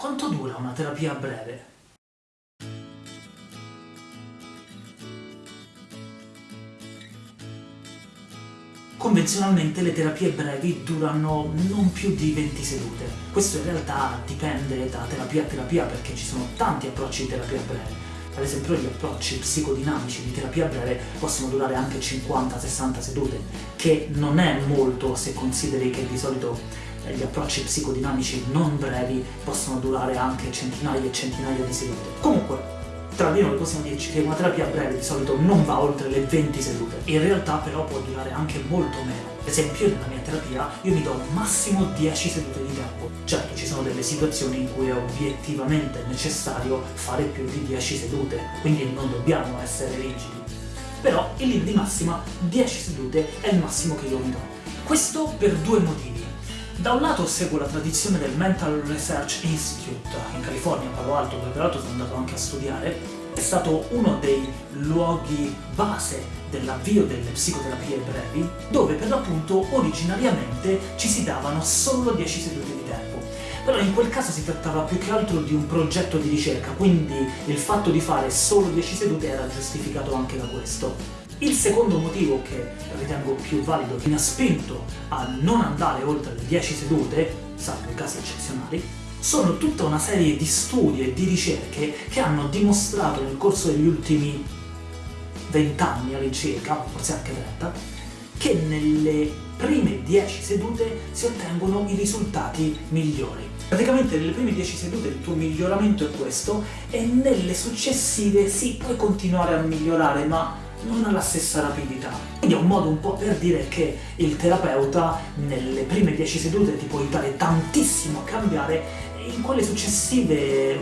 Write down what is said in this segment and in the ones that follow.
Quanto dura una terapia breve? Convenzionalmente le terapie brevi durano non più di 20 sedute. Questo in realtà dipende da terapia a terapia perché ci sono tanti approcci di terapia breve. Ad esempio gli approcci psicodinamici di terapia breve possono durare anche 50-60 sedute, che non è molto se consideri che di solito gli approcci psicodinamici non brevi possono durare anche centinaia e centinaia di sedute. Comunque, tra di noi possiamo dirci che una terapia breve di solito non va oltre le 20 sedute, in realtà però può durare anche molto meno. Ad esempio nella mia terapia io mi do massimo 10 sedute di tempo. Certo ci sono delle situazioni in cui è obiettivamente necessario fare più di 10 sedute, quindi non dobbiamo essere rigidi. Però in linea di massima 10 sedute è il massimo che io mi do. Questo per due motivi. Da un lato seguo la tradizione del Mental Research Institute in California, Palo Alto, dove peraltro sono andato anche a studiare, è stato uno dei luoghi base dell'avvio delle psicoterapie brevi, dove per l'appunto originariamente ci si davano solo 10 sedute di tempo. Però in quel caso si trattava più che altro di un progetto di ricerca, quindi il fatto di fare solo 10 sedute era giustificato anche da questo. Il secondo motivo che ritengo più valido, che mi ha spinto a non andare oltre le 10 sedute, salvo casi eccezionali, sono tutta una serie di studi e di ricerche che hanno dimostrato nel corso degli ultimi 20 anni all'incirca, forse anche 30, che nelle prime 10 sedute si ottengono i risultati migliori. Praticamente nelle prime 10 sedute il tuo miglioramento è questo, e nelle successive sì, puoi continuare a migliorare, ma non ha la stessa rapidità. Quindi è un modo un po' per dire che il terapeuta nelle prime 10 sedute ti può aiutare tantissimo a cambiare e in quelle successive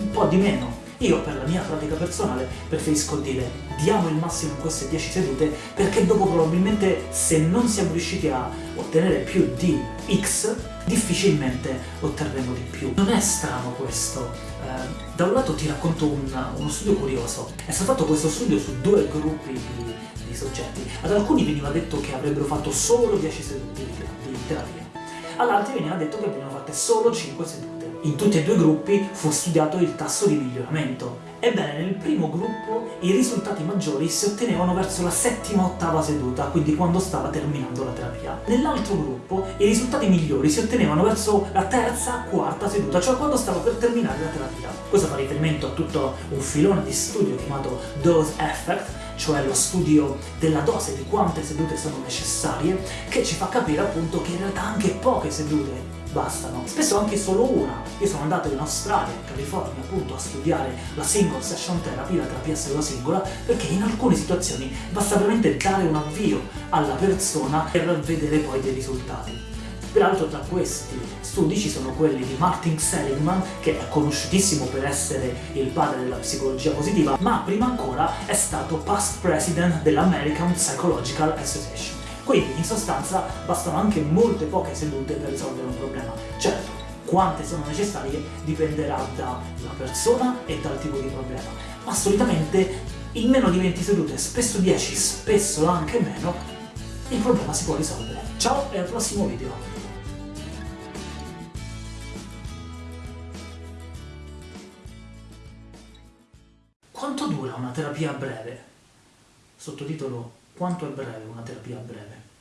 un po' di meno. Io per la mia pratica personale preferisco dire diamo il massimo in queste 10 sedute perché dopo probabilmente se non siamo riusciti a ottenere più di X difficilmente otterremo di più. Non è strano questo. Eh, da un lato ti racconto un, uno studio curioso. È stato fatto questo studio su due gruppi di, di soggetti. Ad alcuni veniva detto che avrebbero fatto solo 10 sedute di, di terapia. Ad altri veniva detto che avrebbero fatte solo 5 sedute. In tutti e due i gruppi fu studiato il tasso di miglioramento. Ebbene, nel primo gruppo i risultati maggiori si ottenevano verso la settima ottava seduta, quindi quando stava terminando la terapia. Nell'altro gruppo i risultati migliori si ottenevano verso la terza, quarta seduta, cioè quando stava per terminare la terapia. Questo fa riferimento a tutto un filone di studio chiamato Dose Effect, cioè lo studio della dose di quante sedute sono necessarie, che ci fa capire appunto che in realtà anche poche sedute bastano. Spesso anche solo una. Io sono andato in Australia, in California, appunto, a studiare la single session therapy, la terapia seduta singola, perché in alcune situazioni basta veramente dare un avvio alla persona per vedere poi dei risultati. Peraltro tra questi studi ci sono quelli di Martin Seligman, che è conosciutissimo per essere il padre della psicologia positiva, ma prima ancora è stato past president dell'American Psychological Association. Quindi, in sostanza, bastano anche molte poche sedute per risolvere un problema. Certo, quante sono necessarie dipenderà dalla persona e dal tipo di problema, ma solitamente in meno di 20 sedute, spesso 10, spesso anche meno, il problema si può risolvere. Ciao e al prossimo video! Quanto dura una terapia breve? Sottotitolo Quanto è breve una terapia breve?